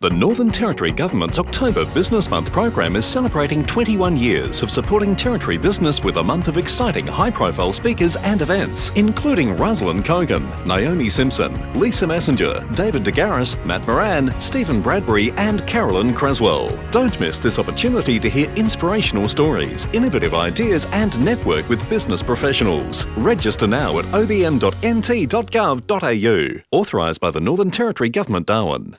The Northern Territory Government's October Business Month program is celebrating 21 years of supporting Territory business with a month of exciting high profile speakers and events, including Rosalind Cogan, Naomi Simson, Lisa Messenger, David DeGaris, Matt Moran, Steven Bradbury, and Carolyn Creswell. Don't miss this opportunity to hear inspirational stories, innovative ideas, and network with business professionals. Register now at obm.nt.gov.au. Authorised by the Northern Territory Government, Darwin.